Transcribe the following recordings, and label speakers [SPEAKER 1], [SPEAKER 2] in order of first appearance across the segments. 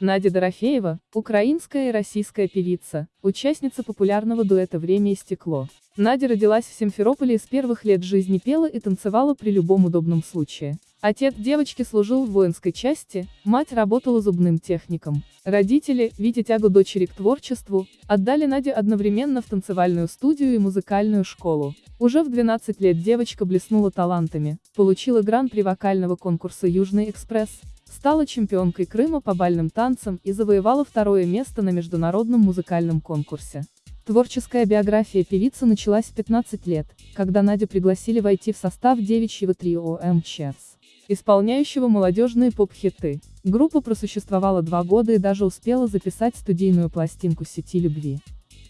[SPEAKER 1] Надя Дорофеева, украинская и российская певица, участница популярного дуэта «Время и стекло». Надя родилась в Симферополе и с первых лет жизни пела и танцевала при любом удобном случае. Отец девочки служил в воинской части, мать работала зубным техником. Родители, видя тягу дочери к творчеству, отдали Надю одновременно в танцевальную студию и музыкальную школу. Уже в 12 лет девочка блеснула талантами, получила гран-при вокального конкурса «Южный экспресс», стала чемпионкой Крыма по бальным танцам и завоевала второе место на международном музыкальном конкурсе. Творческая биография певицы началась в 15 лет, когда Надю пригласили войти в состав девичьего трио МЧС, исполняющего молодежные поп-хиты. Группа просуществовала два года и даже успела записать студийную пластинку сети любви.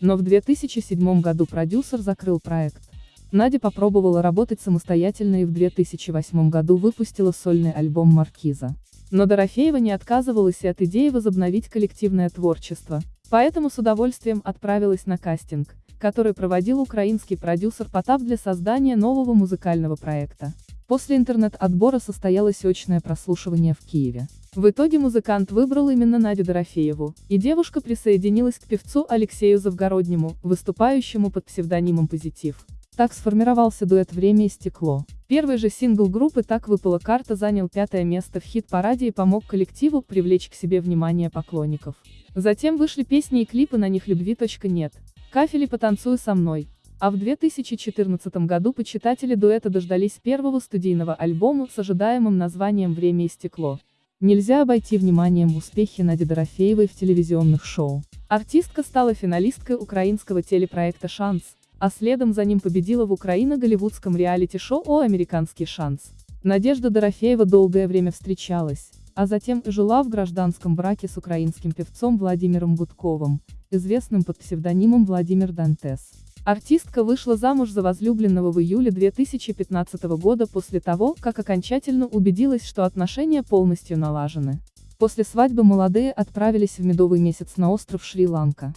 [SPEAKER 1] Но в 2007 году продюсер закрыл проект. Надя попробовала работать самостоятельно и в 2008 году выпустила сольный альбом «Маркиза». Но Дорофеева не отказывалась и от идеи возобновить коллективное творчество, поэтому с удовольствием отправилась на кастинг, который проводил украинский продюсер Потап для создания нового музыкального проекта. После интернет-отбора состоялось очное прослушивание в Киеве. В итоге музыкант выбрал именно Надю Дорофееву, и девушка присоединилась к певцу Алексею Завгороднему, выступающему под псевдонимом «Позитив». Так сформировался дуэт «Время и стекло». Первый же сингл группы «Так выпала карта» занял пятое место в хит-параде и помог коллективу привлечь к себе внимание поклонников. Затем вышли песни и клипы на них «Любви. нет», «Кафели потанцуй со мной», а в 2014 году почитатели дуэта дождались первого студийного альбома с ожидаемым названием «Время и стекло». Нельзя обойти вниманием успехи Нади Дорофеевой в телевизионных шоу. Артистка стала финалисткой украинского телепроекта «Шанс», а следом за ним победила в Украино-голливудском реалити-шоу «О американский шанс». Надежда Дорофеева долгое время встречалась, а затем и жила в гражданском браке с украинским певцом Владимиром Гудковым, известным под псевдонимом Владимир Дантес. Артистка вышла замуж за возлюбленного в июле 2015 года после того, как окончательно убедилась, что отношения полностью налажены. После свадьбы молодые отправились в медовый месяц на остров Шри-Ланка.